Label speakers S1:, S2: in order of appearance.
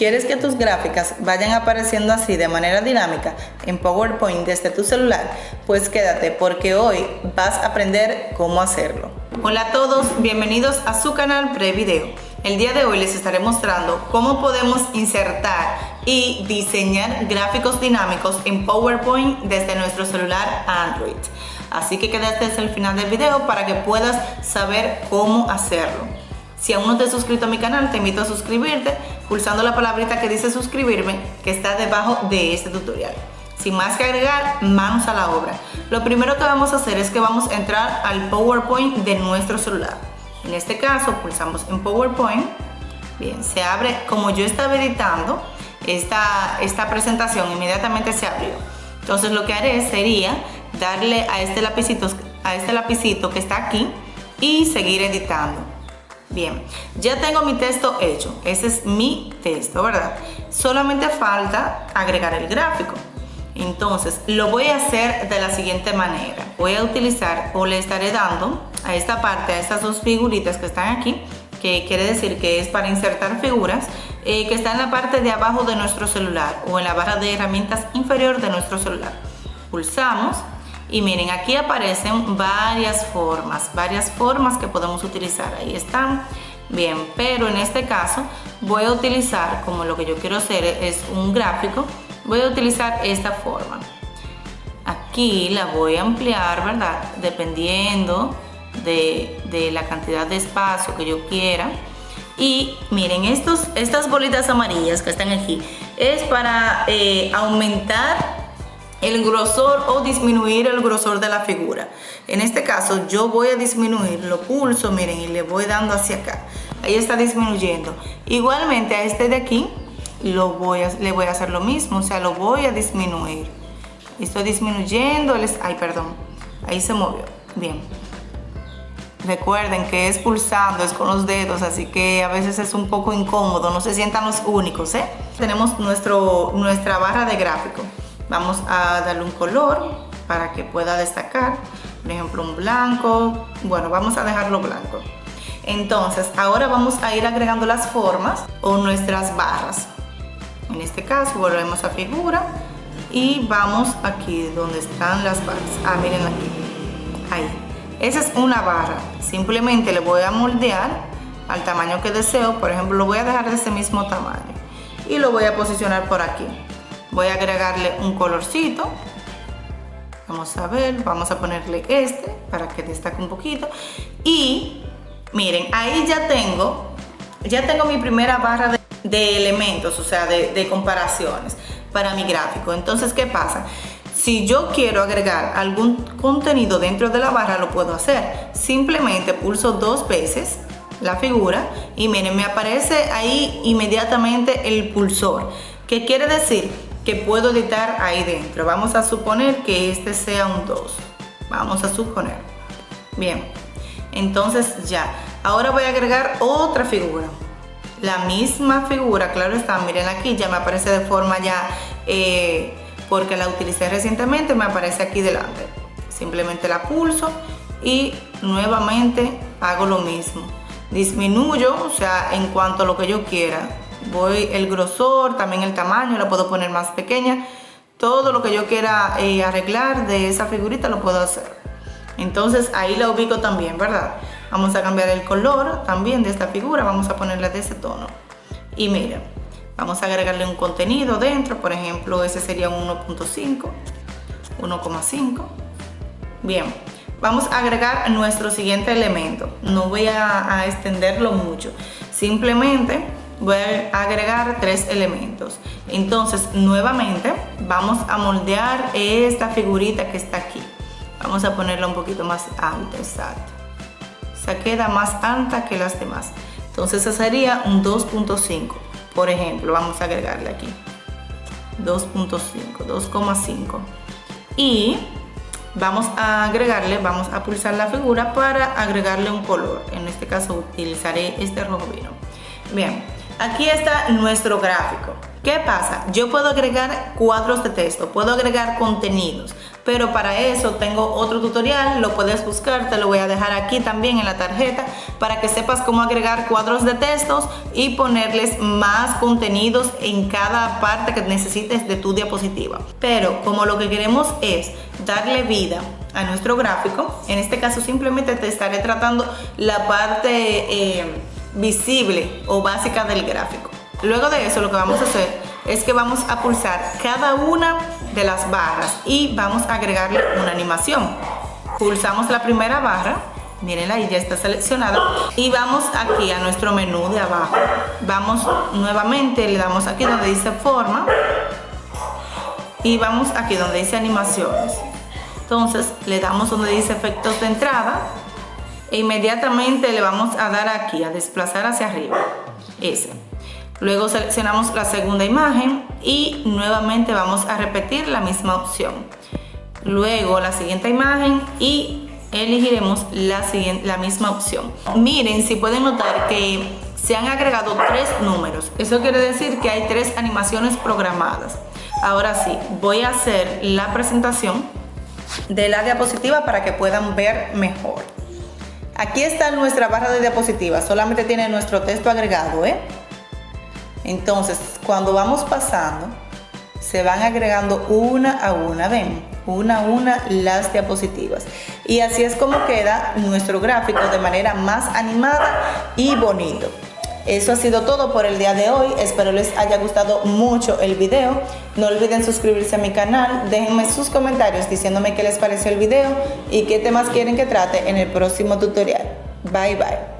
S1: ¿Quieres que tus gráficas vayan apareciendo así de manera dinámica en PowerPoint desde tu celular? Pues quédate porque hoy vas a aprender cómo hacerlo. Hola a todos, bienvenidos a su canal Prevideo. El día de hoy les estaré mostrando cómo podemos insertar y diseñar gráficos dinámicos en PowerPoint desde nuestro celular Android. Así que quédate hasta el final del video para que puedas saber cómo hacerlo. Si aún no te has suscrito a mi canal, te invito a suscribirte pulsando la palabrita que dice suscribirme que está debajo de este tutorial. Sin más que agregar, manos a la obra. Lo primero que vamos a hacer es que vamos a entrar al PowerPoint de nuestro celular. En este caso, pulsamos en PowerPoint. Bien, se abre, como yo estaba editando esta, esta presentación, inmediatamente se abrió. Entonces lo que haré sería darle a este lapicito, a este lapicito que está aquí y seguir editando. Bien, ya tengo mi texto hecho. Ese es mi texto, ¿verdad? Solamente falta agregar el gráfico. Entonces, lo voy a hacer de la siguiente manera. Voy a utilizar o le estaré dando a esta parte, a estas dos figuritas que están aquí, que quiere decir que es para insertar figuras, eh, que está en la parte de abajo de nuestro celular o en la barra de herramientas inferior de nuestro celular. Pulsamos y miren, aquí aparecen varias formas, varias formas que podemos utilizar. Ahí están. Bien, pero en este caso voy a utilizar, como lo que yo quiero hacer es un gráfico, voy a utilizar esta forma. Aquí la voy a ampliar, ¿verdad? Dependiendo de, la cantidad de espacio que yo quiera. Y miren, estos, estas bolitas amarillas que están aquí es para eh, aumentar el grosor o disminuir el grosor de la figura. En este caso yo voy a disminuir, lo pulso, miren, y le voy dando hacia acá. Ahí está disminuyendo. Igualmente a este de aquí lo voy a, le voy a hacer lo mismo, o sea, lo voy a disminuir. Estoy disminuyendo, ay perdón, ahí se movió. Bien. Recuerden que es pulsando, es con los dedos, así que a veces es un poco incómodo, no se sientan los únicos, ¿eh? Tenemos nuestro, nuestra barra de gráfico. Vamos a darle un color para que pueda destacar. Por ejemplo, un blanco. Bueno, vamos a dejarlo blanco. Entonces, ahora vamos a ir agregando las formas o nuestras barras. En este caso, volvemos a figura y vamos aquí donde están las barras. Ah, miren aquí. Ahí. Esa es una barra. Simplemente le voy a moldear al tamaño que deseo. Por ejemplo, lo voy a dejar de ese mismo tamaño. Y lo voy a posicionar por aquí voy a agregarle un colorcito vamos a ver, vamos a ponerle este para que destaque un poquito y miren, ahí ya tengo ya tengo mi primera barra de, elementos, o sea, de, de comparaciones para mi gráfico entonces, ¿qué pasa? Si yo quiero agregar algún contenido dentro de la barra, lo puedo hacer. Simplemente pulso dos veces la figura y miren, me aparece ahí inmediatamente el pulsor. ¿Qué quiere decir? Puedo editar ahí dentro. Vamos a suponer que este sea un 2. Vamos a suponer. Bien, entonces ya. Ahora voy a agregar otra figura. La misma figura, claro está, miren aquí, ya me aparece de forma ya, eh, porque la utilicé recientemente, me aparece aquí delante. Simplemente la pulso y nuevamente hago lo mismo. Disminuyo, o sea, en cuanto a lo que yo quiera voy el grosor, también el tamaño, la puedo poner más pequeña. Todo lo que yo quiera eh, arreglar de esa figurita lo puedo hacer. Entonces ahí la ubico también, ¿verdad? Vamos a cambiar el color también de esta figura, vamos a ponerla de ese tono. Y miren, vamos a agregarle un contenido dentro, por ejemplo, ese sería un 1.5, 1.5. Bien, vamos a agregar nuestro siguiente elemento. No voy a extenderlo mucho, simplemente voy a agregar tres elementos. Entonces, nuevamente, vamos a moldear esta figurita que está aquí. Vamos a ponerla un poquito más alta, exacto. Se queda más alta que las demás. Entonces, esa sería un 2.5. Por ejemplo, vamos a agregarle aquí. 2.5, 2,5. Y vamos a agregarle, vamos a pulsar la figura para agregarle un color. En este caso utilizaré este rojo vino. Bien, Aquí está nuestro gráfico. ¿Qué pasa? Yo puedo agregar cuadros de texto, puedo agregar contenidos, pero para eso tengo otro tutorial, lo puedes buscar, te lo voy a dejar aquí también en la tarjeta para que sepas cómo agregar cuadros de textos y ponerles más contenidos en cada parte que necesites de tu diapositiva. Pero como lo que queremos es darle vida a nuestro gráfico, en este caso simplemente te estaré tratando la parte eh, visible o básica del gráfico. Luego de eso lo que vamos a hacer es que vamos a pulsar cada una de las barras y vamos a agregarle una animación. Pulsamos la primera barra, mirenla ahí ya está seleccionada y vamos aquí a nuestro menú de abajo. Vamos nuevamente, le damos aquí donde dice forma y vamos aquí donde dice animaciones. Entonces le damos donde dice efectos de entrada e inmediatamente le vamos a dar aquí a desplazar hacia arriba. Ese. Luego seleccionamos la segunda imagen y nuevamente vamos a repetir la misma opción. Luego la siguiente imagen y elegiremos la, la misma opción. Miren, si pueden notar que se han agregado tres números. Eso quiere decir que hay tres animaciones programadas. Ahora sí, voy a hacer la presentación de la diapositiva para que puedan ver mejor. Aquí está nuestra barra de diapositiva, solamente tiene nuestro texto agregado, ¿eh? Entonces, cuando vamos pasando, se van agregando una a una, ven, una a una las diapositivas. Y así es como queda nuestro gráfico de manera más animada y bonito. Eso ha sido todo por el día de hoy. Espero les haya gustado mucho el video. No olviden suscribirse a mi canal. Déjenme sus comentarios diciéndome qué les pareció el video y qué temas quieren que trate en el próximo tutorial. Bye bye.